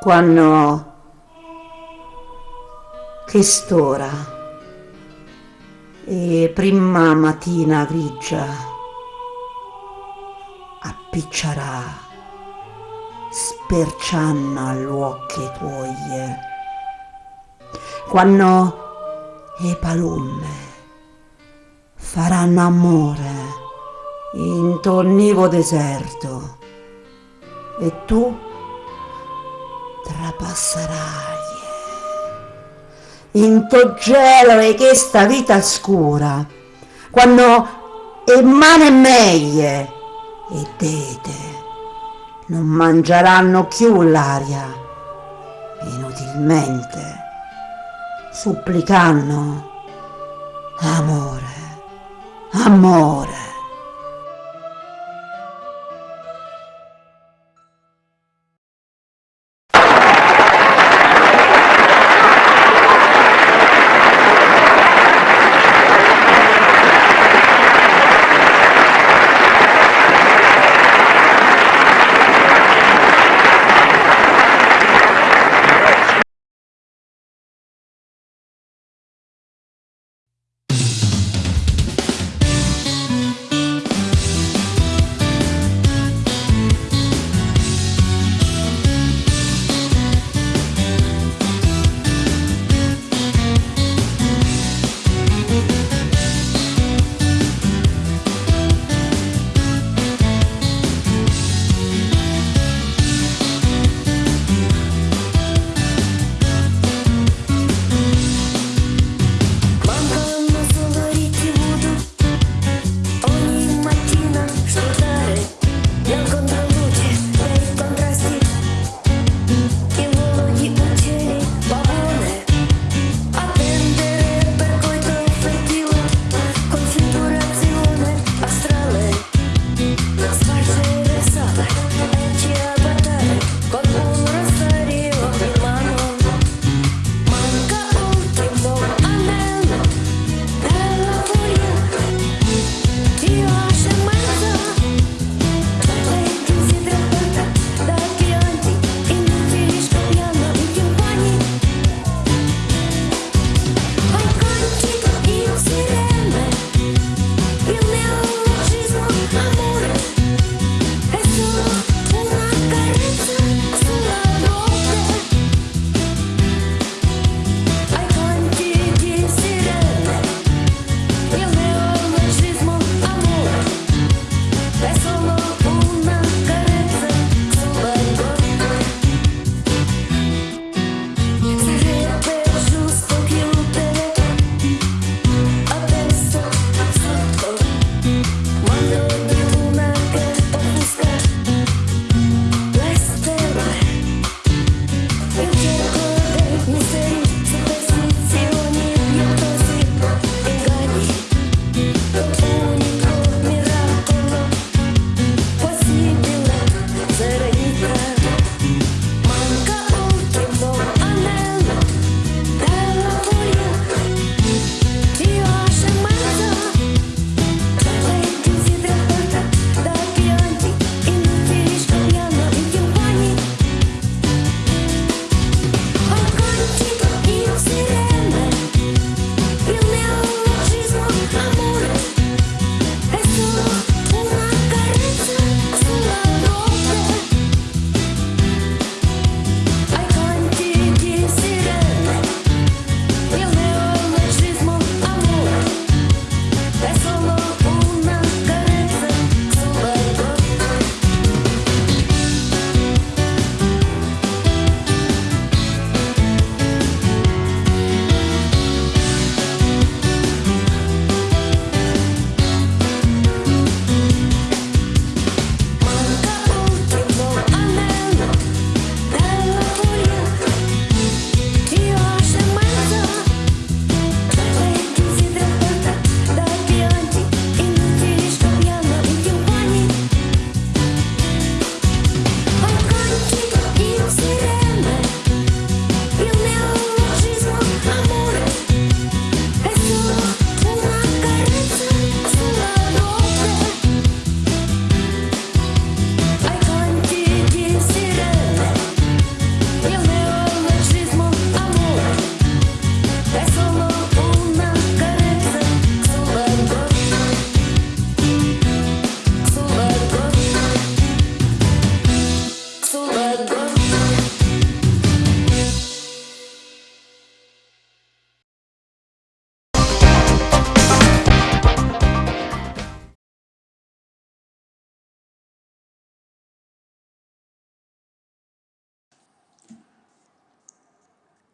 quando che stora. E prima mattina grigia appiccerà sperciando all'occhio tuoi. Quando le palume faranno amore in tornivo deserto e tu in to gelo e questa vita scura quando e mane meglie e dete non mangeranno più l'aria inutilmente supplicando amore amore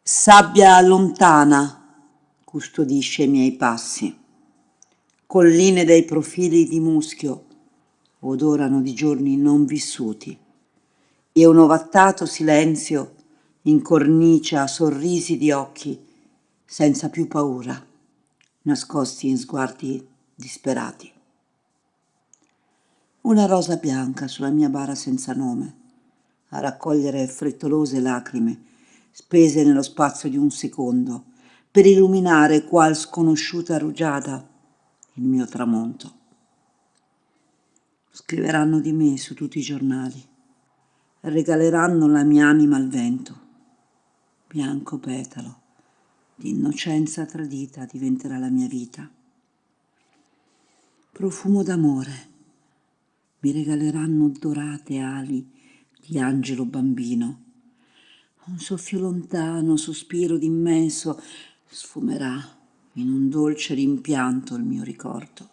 Sabbia lontana custodisce i miei passi. Colline dei profili di muschio odorano di giorni non vissuti e un ovattato silenzio incornicia sorrisi di occhi senza più paura, nascosti in sguardi disperati. Una rosa bianca sulla mia bara senza nome, a raccogliere frettolose lacrime spese nello spazio di un secondo, per illuminare qual sconosciuta rugiada il mio tramonto. Scriveranno di me su tutti i giornali, regaleranno la mia anima al vento. Bianco petalo, di innocenza tradita diventerà la mia vita. Profumo d'amore, mi regaleranno dorate ali di angelo bambino. Un soffio lontano, sospiro d'immenso, sfumerà in un dolce rimpianto il mio ricordo.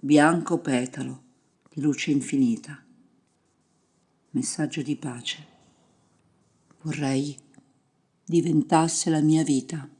Bianco petalo di luce infinita, messaggio di pace. Vorrei diventasse la mia vita.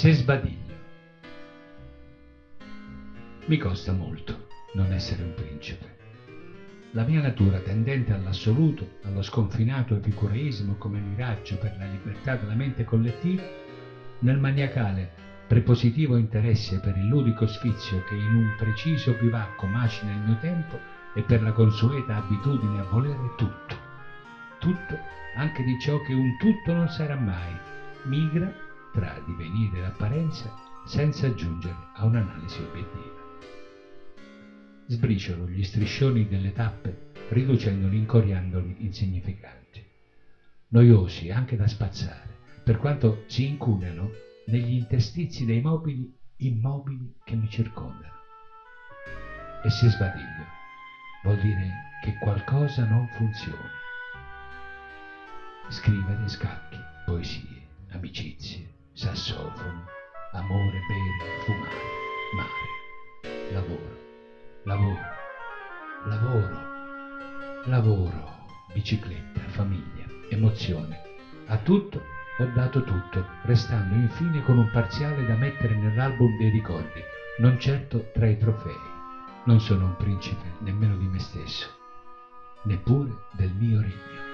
Se sbadiglio? Mi costa molto non essere un principe. La mia natura tendente all'assoluto, allo sconfinato epicureismo come miraggio per la libertà della mente collettiva, nel maniacale prepositivo interesse per il ludico sfizio che in un preciso bivacco macina il mio tempo e per la consueta abitudine a volere tutto. Tutto, anche di ciò che un tutto non sarà mai, migra tra divenire e apparenza senza giungere a un'analisi obiettiva. Sbriciolo gli striscioni delle tappe riducendoli, incoriandoli insignificanti, noiosi anche da spazzare, per quanto si incuneno negli interstizi dei mobili immobili che mi circondano. E se sbadiglio, vuol dire che qualcosa non funziona. Scrivere scacchi, emozione. A tutto ho dato tutto, restando infine con un parziale da mettere nell'album dei ricordi, non certo tra i trofei. Non sono un principe nemmeno di me stesso, neppure del mio regno.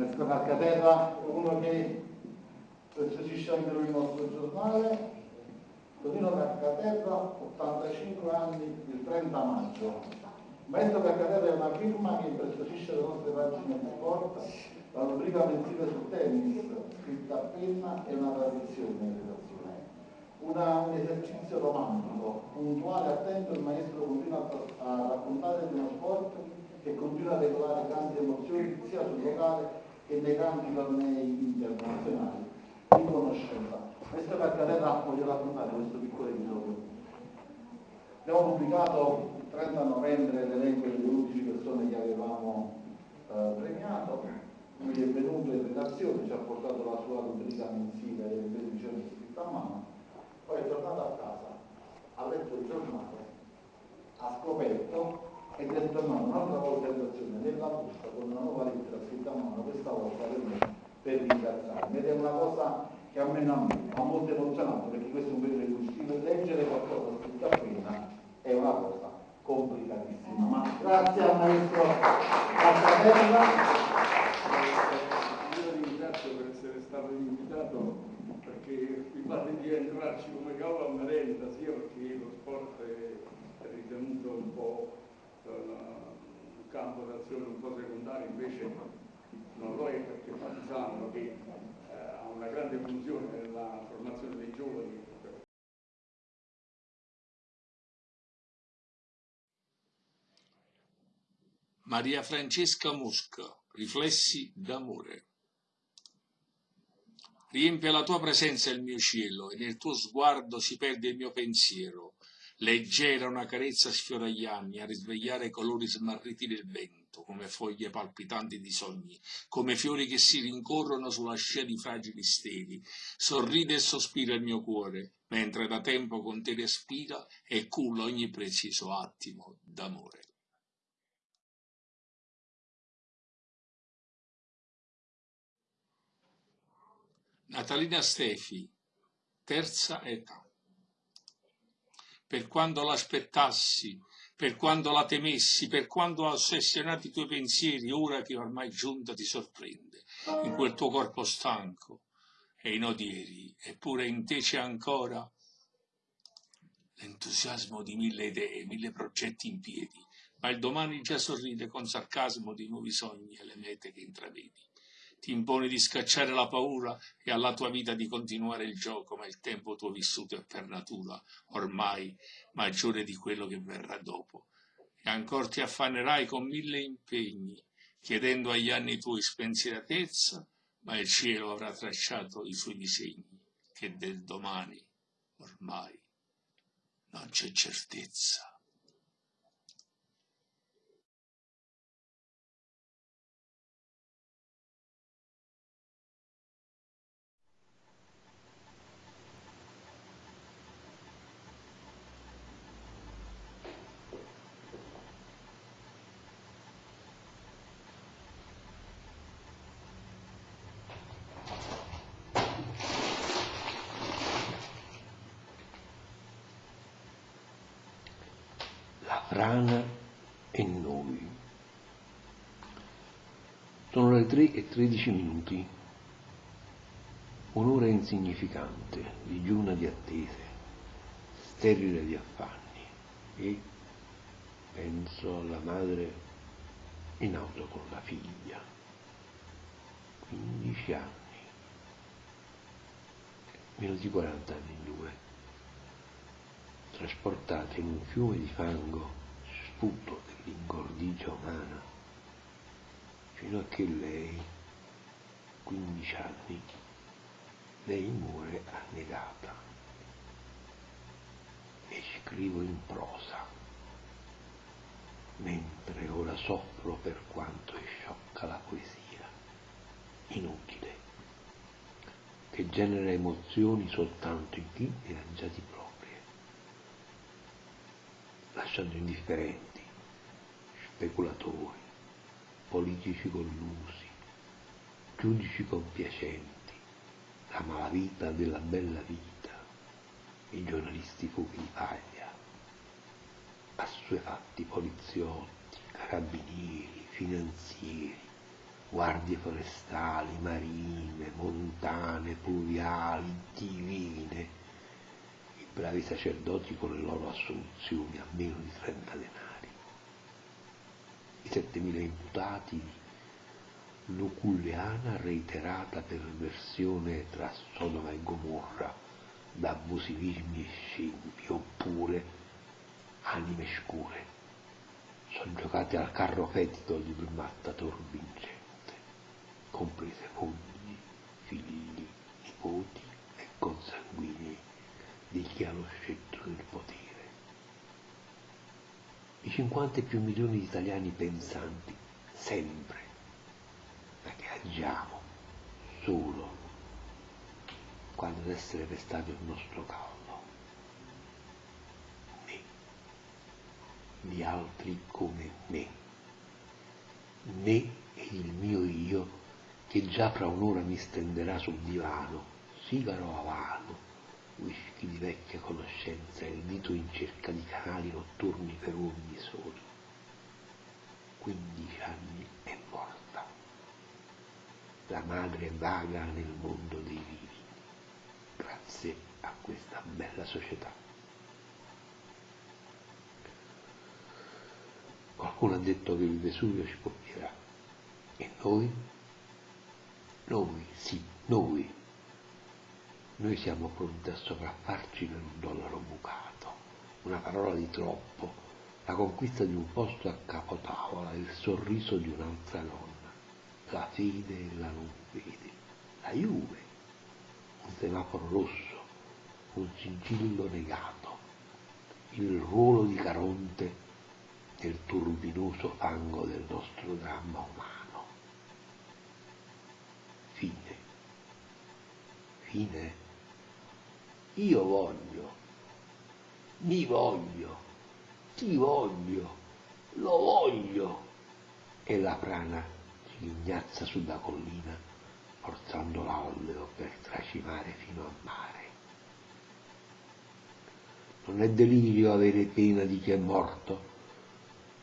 Maestro Farcaterra, uno che preziosisce anche lui il nostro giornale. Tonino Farcaterra, 85 anni, il 30 maggio. Maestro Farcaterra è una firma che impreziosisce le nostre pagine di sport, la rubrica mensile sul tennis, scritta a penna, è una tradizione in redazione una- un esercizio romantico, puntuale, attento, il maestro continua a, a raccontare di uno sport che continua a regolare grandi emozioni sia sul locale che nei campi tornei internazionali di conoscenza. Maestro Carcarella voglio raccontare questo piccolo episodio. Abbiamo pubblicato il 30 novembre l'elenco delle 11 persone che avevamo eh, premiato, lui è venuto in redazione, ci ha portato la sua rubrica mensile delle 13 edizioni scritta a mano, poi è tornato a casa, ha letto il giornale, ha scoperto è tornato un'altra volta in redazione nella busta con una nuova lettera scritta a mano, questa volta per me, per ringraziarmi. Ed è una cosa che a me non ha molto emozionato perché questo è un periodo in cui scrivere- leggere qualcosa scritto a penna è una cosa complicatissima. Ma grazie al maestro Cazzatella. Io ringrazio per essere stato invitato perché mi pare di entrarci come cavolo a merenda, sia perché lo sport è ritenuto un po' un campo d'azione un po' secondario, invece non lo è perché Fatisano che eh, ha una grande funzione nella formazione dei giovani. Maria Francesca Mosca, Riflessi d'amore. Riempie la tua presenza il mio cielo e nel tuo sguardo si perde il mio pensiero. Leggera una carezza sfiora gli anni a risvegliare i colori smarriti del vento. come foglie palpitanti di sogni, come fiori che si rincorrono sulla scia di fragili steli. Sorride e sospira il mio cuore, mentre da tempo con te respira e culla ogni preciso attimo d'amore. Natalina Stefi, terza età. Per quando l'aspettassi, per quando la temessi, per quando ossessionati i tuoi pensieri, ora che ormai giunta ti sorprende, in quel tuo corpo stanco e in odieri, eppure in te c'è ancora l'entusiasmo di mille idee, mille progetti in piedi, ma il domani già sorride con sarcasmo di nuovi sogni e le mete che intravedi ti imponi di scacciare la paura e alla tua vita di continuare il gioco, ma il tempo tuo vissuto è per natura ormai maggiore di quello che verrà dopo. E ancora ti affannerai con mille impegni, chiedendo agli anni tuoi spensieratezza, ma il cielo avrà tracciato i suoi disegni, che del domani ormai non c'è certezza. La frana e noi. Sono le 3 e 13 minuti. Un'ora insignificante, digiuna di attese, sterile di affanni e penso alla madre in auto con la figlia. 15 anni, meno di 40 anni in due trasportata in un fiume di fango sputo dell'ingordigia umana, fino a che lei, 15 anni, lei muore annegata. E scrivo in prosa, mentre ora soffro per quanto è sciocca la poesia, inutile, che genera emozioni soltanto in chi ne ha già di proprie. Lasciando indifferenti speculatori, politici collusi, giudici compiacenti, la malavita della bella vita, i giornalisti fuochi di paglia, assuefatti poliziotti, carabinieri, finanzieri, guardie forestali, marine, montane, pluviali, divine, bravi sacerdoti con le loro assoluzioni a meno di 30 denari, i 7.000 imputati di luculliana reiterata perversione tra Sodoma e Gomorra da abusivismi e scempi, oppure anime scure, soggiocate al carro fetido di un mattatore vincente, comprese mogli, figli, nipoti e consanguinei di chi ha lo scettro del potere. I 50 e più milioni di italiani pensanti, sempre, che agiamo solo quando deve essere pestato il nostro caldo, né di altri come me, né il mio io che già fra un'ora mi stenderà sul divano, sigaro avano, whisky di vecchia conoscenza e il dito in cerca di canali notturni per uomini soli. 15 anni è morta. La madre vaga nel mondo dei vivi, grazie a questa bella società. Qualcuno ha detto che il Vesuvio ci copierà. E noi? Noi, sì, noi noi siamo pronti a sopraffarci per un dollaro bucato, una parola di troppo, la conquista di un posto a capotavola, il sorriso di un'altra donna, la fede e la non fede, la Juve, un semaforo rosso, un sigillo negato, il ruolo di Caronte nel turbinoso fango del nostro dramma umano. Fine. Fine. Io voglio, mi voglio, ti voglio, lo voglio. E la prana si ghignazza sulla collina, forzando l'alleo per tracimare fino a mare. Non è delirio avere pena di chi è morto,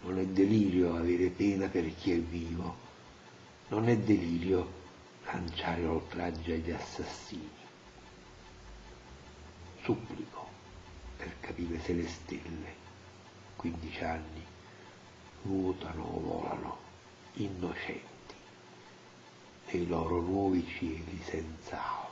non è delirio avere pena per chi è vivo, non è delirio lanciare oltraggio agli assassini. Supplico per capire se le stelle, 15 anni, nuotano o volano innocenti nei loro nuovi cieli senza alba.